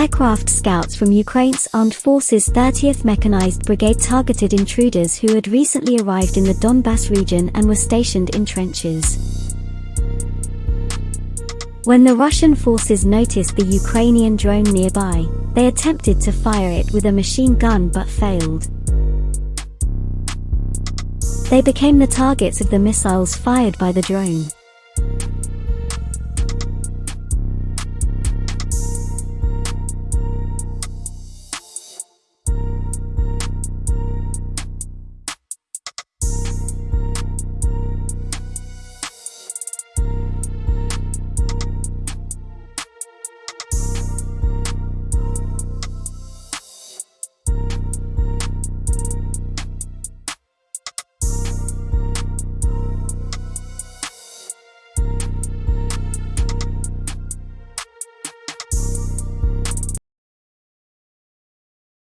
Aircraft scouts from Ukraine's Armed Forces 30th Mechanized Brigade targeted intruders who had recently arrived in the Donbass region and were stationed in trenches. When the Russian forces noticed the Ukrainian drone nearby, they attempted to fire it with a machine gun but failed. They became the targets of the missiles fired by the drone.